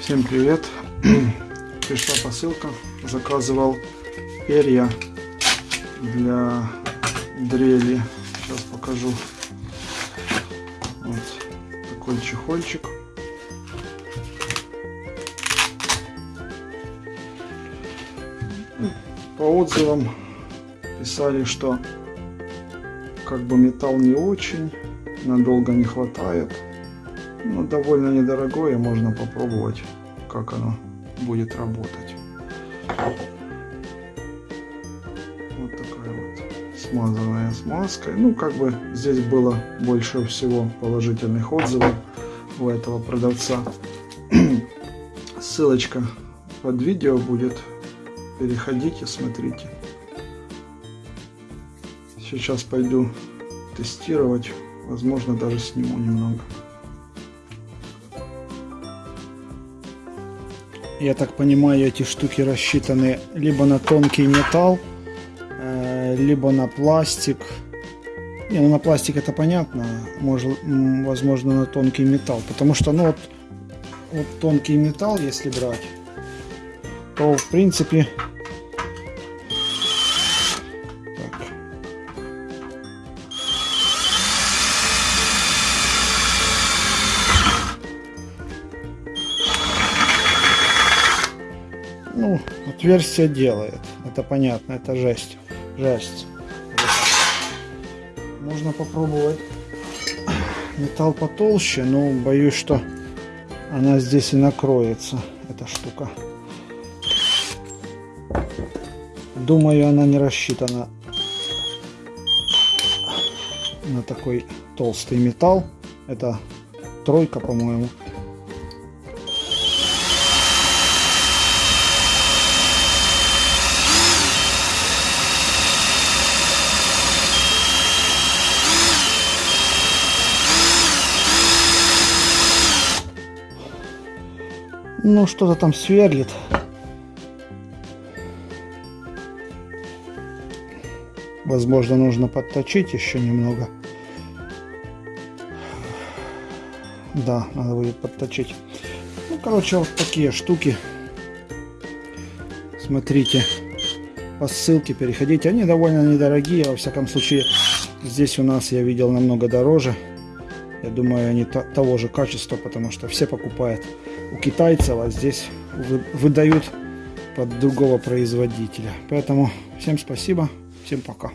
Всем привет! Пришла посылка. Заказывал перья для дрели. Сейчас покажу. Вот такой чехольчик. По отзывам писали, что как бы металл не очень, надолго не хватает. Ну, довольно недорогое, можно попробовать, как оно будет работать. Вот такая вот смазанная смазкой. Ну, как бы здесь было больше всего положительных отзывов у этого продавца. Ссылочка под видео будет. Переходите, смотрите. Сейчас пойду тестировать. Возможно, даже сниму немного. Я так понимаю, эти штуки рассчитаны либо на тонкий металл, э, либо на пластик. Не, ну на пластик это понятно, может, возможно на тонкий металл. Потому что, ну вот, вот тонкий металл, если брать, то в принципе Ну, отверстие делает. Это понятно, это жесть. Жесть. Можно попробовать металл потолще, но боюсь, что она здесь и накроется, эта штука. Думаю, она не рассчитана на такой толстый металл. Это тройка, по-моему. Ну, что-то там сверлит. Возможно, нужно подточить еще немного. Да, надо будет подточить. Ну, короче, вот такие штуки. Смотрите по ссылке, переходите. Они довольно недорогие, во всяком случае. Здесь у нас я видел намного дороже. Я думаю, они того же качества, потому что все покупают у китайцев, а здесь выдают под другого производителя. Поэтому всем спасибо, всем пока.